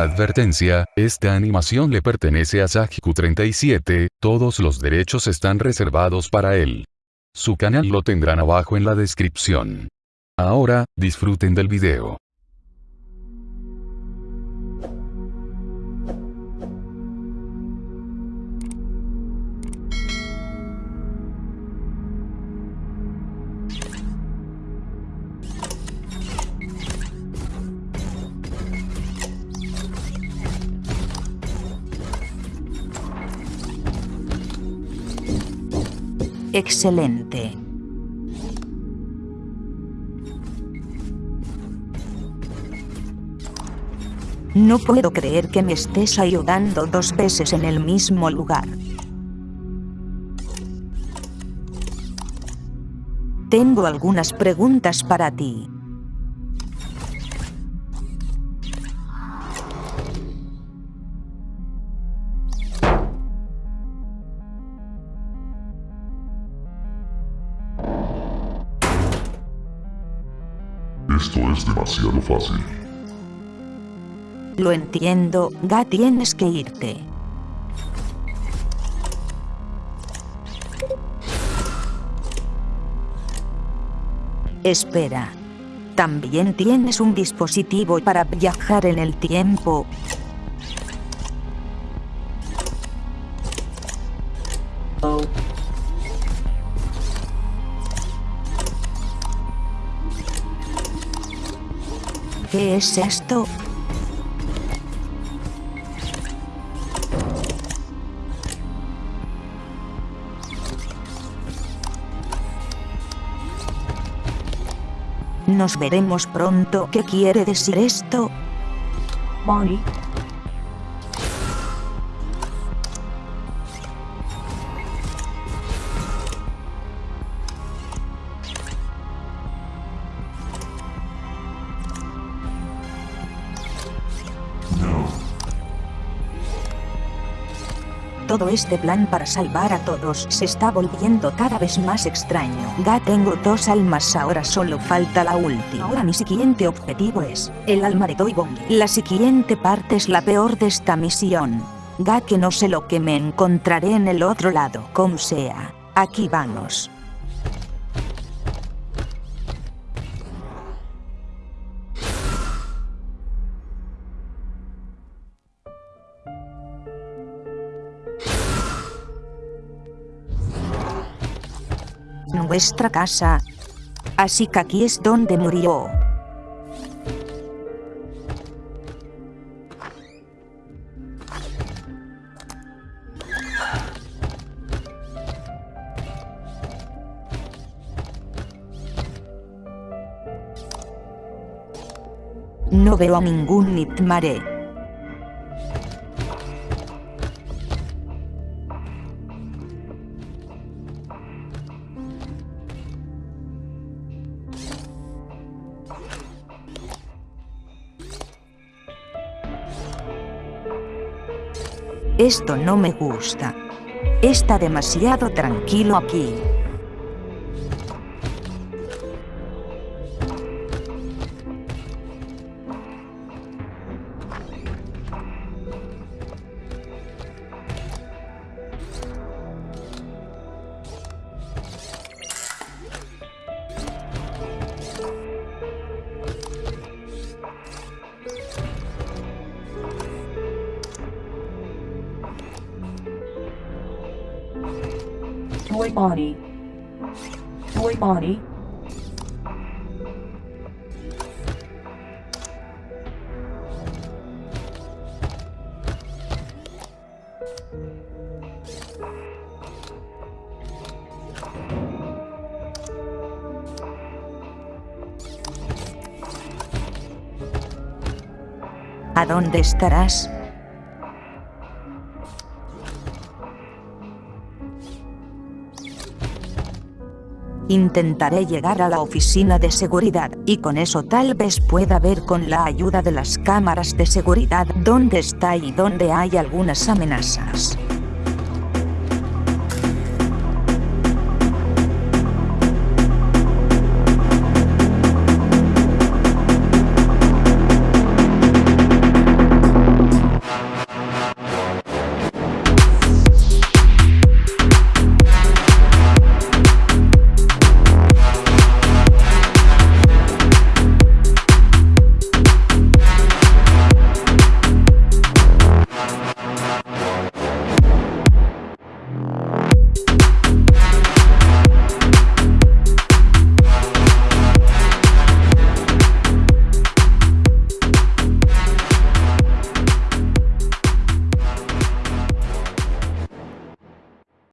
Advertencia, esta animación le pertenece a Sajiku37, todos los derechos están reservados para él. Su canal lo tendrán abajo en la descripción. Ahora, disfruten del video. Excelente. No puedo creer que me estés ayudando dos veces en el mismo lugar. Tengo algunas preguntas para ti. Esto es demasiado fácil. Lo entiendo, Ga tienes que irte. Espera. También tienes un dispositivo para viajar en el tiempo. ¿Qué es esto? Nos veremos pronto. ¿Qué quiere decir esto? Bonnie. Todo este plan para salvar a todos se está volviendo cada vez más extraño. Ya tengo dos almas ahora solo falta la última. Ahora mi siguiente objetivo es el alma de Toybong. La siguiente parte es la peor de esta misión. Ya que no sé lo que me encontraré en el otro lado. Como sea, aquí vamos. Nuestra casa. Así que aquí es donde murió. No veo a ningún Nitmare. Esto no me gusta. Está demasiado tranquilo aquí. Toy Bonnie. Toy Bonnie. ¿A dónde estarás? Intentaré llegar a la oficina de seguridad, y con eso tal vez pueda ver con la ayuda de las cámaras de seguridad dónde está y dónde hay algunas amenazas.